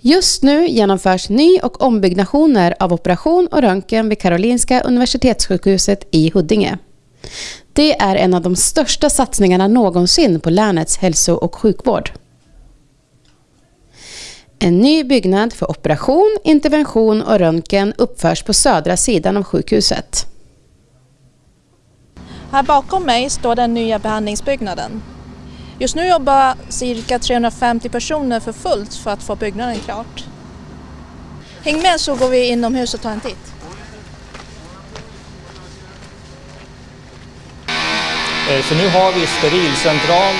Just nu genomförs ny och ombyggnationer av operation och röntgen vid Karolinska Universitetssjukhuset i Huddinge. Det är en av de största satsningarna någonsin på länets hälso och sjukvård. En ny byggnad för operation, intervention och röntgen uppförs på södra sidan av sjukhuset. Här bakom mig står den nya behandlingsbyggnaden. Just nu jobbar cirka 350 personer för fullt för att få byggnaden klart. Häng med så går vi inomhus och tar en titt. Eh, så nu har vi sterilcentral,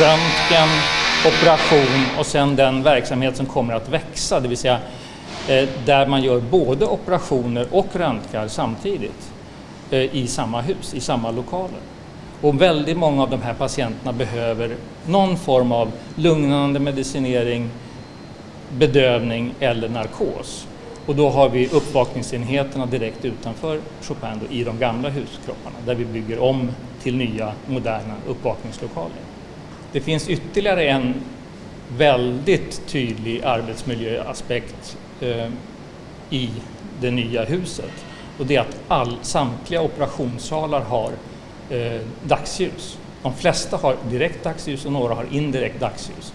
röntgen, operation och sen den verksamhet som kommer att växa, det vill säga eh, där man gör både operationer och röntgar samtidigt eh, i samma hus, i samma lokaler. Och väldigt många av de här patienterna behöver någon form av lugnande medicinering, bedövning eller narkos. Och då har vi uppvakningsenheterna direkt utanför Chopin då, i de gamla huskropparna där vi bygger om till nya moderna uppvakningslokaler. Det finns ytterligare en väldigt tydlig arbetsmiljöaspekt eh, i det nya huset och det är att all, samtliga operationssalar har eh, dagsljus. De flesta har direkt dagsljus och några har indirekt dagsljus.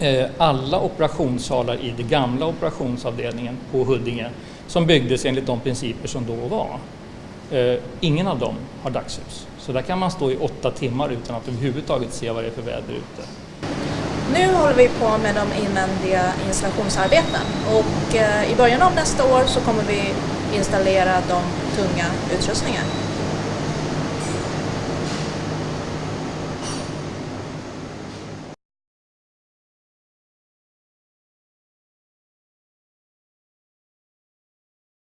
Eh, alla operationssalar i den gamla operationsavdelningen på Huddinge som byggdes enligt de principer som då var, eh, ingen av dem har dagsljus. Så där kan man stå i åtta timmar utan att överhuvudtaget se vad det är för väder ute. Nu håller vi på med de invändiga installationsarbeten och eh, i början av nästa år så kommer vi installera de tunga utrustningarna.